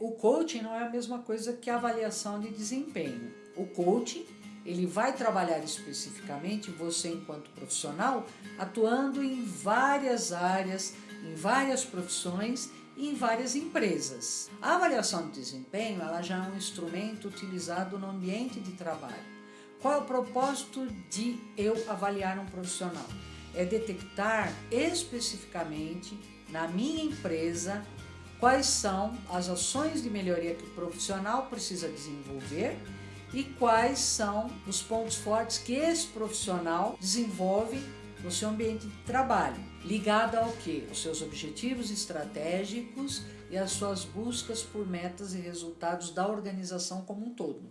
O coaching não é a mesma coisa que a avaliação de desempenho. O coaching ele vai trabalhar especificamente você enquanto profissional, atuando em várias áreas, em várias profissões e em várias empresas. A avaliação de desempenho ela já é um instrumento utilizado no ambiente de trabalho. Qual é o propósito de eu avaliar um profissional? É detectar especificamente na minha empresa quais são as ações de melhoria que o profissional precisa desenvolver e quais são os pontos fortes que esse profissional desenvolve no seu ambiente de trabalho, ligado ao que? Os seus objetivos estratégicos e as suas buscas por metas e resultados da organização como um todo.